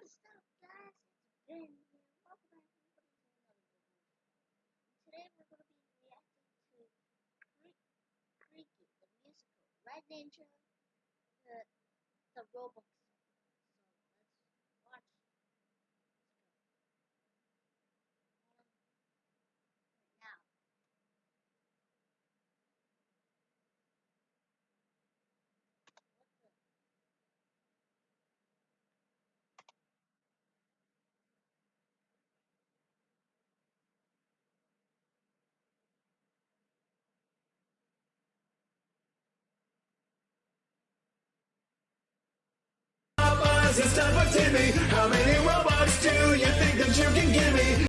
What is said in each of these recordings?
What is up, guys? It's Ben here. Welcome back to another video. Today we're going to be reacting to Cre Creaky, the musical, Red Ninja, the, the Roblox it's time for Timmy. How many Robux do you think that you can give me?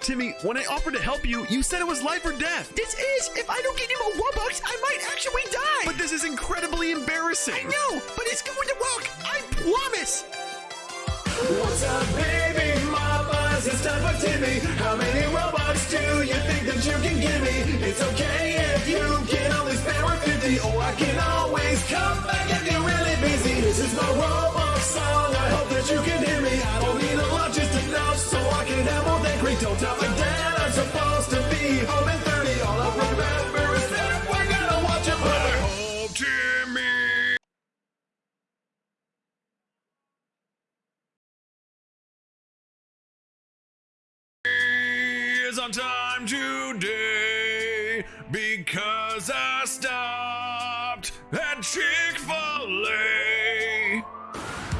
Timmy, when I offered to help you, you said it was life or death. This is, if I don't get him a Robux, I might actually die. But this is incredibly embarrassing. I know, but it's going to work. I promise. What's up, baby mamas? It's time for Timmy. How many Robux do you think that you can give me? It's okay if you can only spare 50, or I can Don't tell my dad I'm supposed to be home in 30. All I remember is that we're gonna watch a I hope Timmy. is on time today because I stopped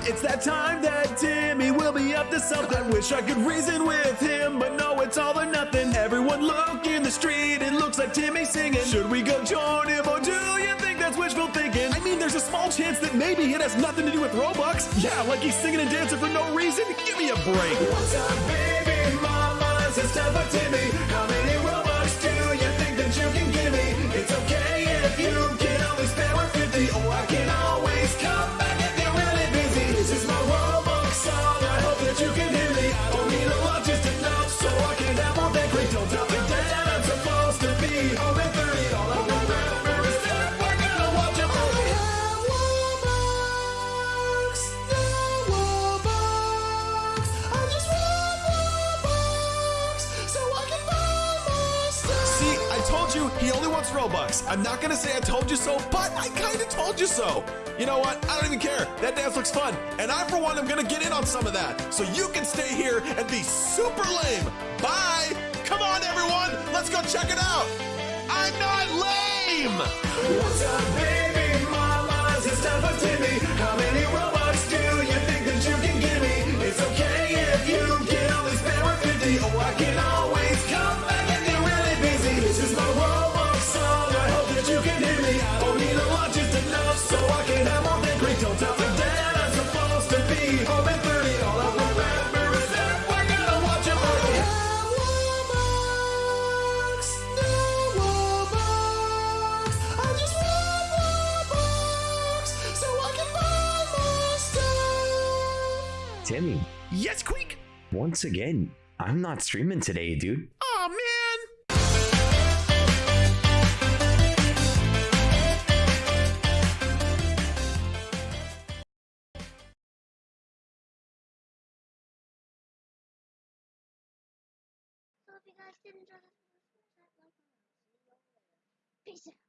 It's that time that Timmy will be up to something. Wish I could reason with him, but no, it's all or nothing. Everyone look in the street, it looks like Timmy singing. Should we go join him, or do you think that's wishful thinking? I mean, there's a small chance that maybe it has nothing to do with Robux. Yeah, like he's singing and dancing for no reason. Give me a break. What's up, baby mamas? It's time for Timmy. Told you he only wants Robux. I'm not gonna say I told you so, but I kinda told you so. You know what? I don't even care. That dance looks fun. And I, for one, am gonna get in on some of that. So you can stay here and be super lame. Bye. Come on, everyone. Let's go check it out. I'm not lame. What's up, baby mamas? Timmy. How many Robux do you think that you can give me? It's okay if you can only spare 150, or I can Don't tell me that I'm supposed to be home in 30. All I remember is that we're gonna watch a movie. Timmy, Yes, Queek. once again, I'm not streaming today, dude. So if you guys did